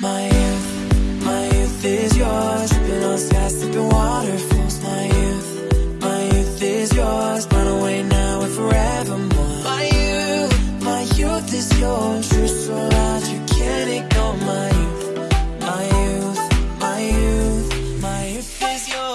My youth, my youth is yours. Dripping on skies, sipping waterfalls. My youth, my youth is yours. Run away now and forevermore. My youth, my youth is yours. True so loud, you can't ignore my youth. My youth, my youth, my youth is yours.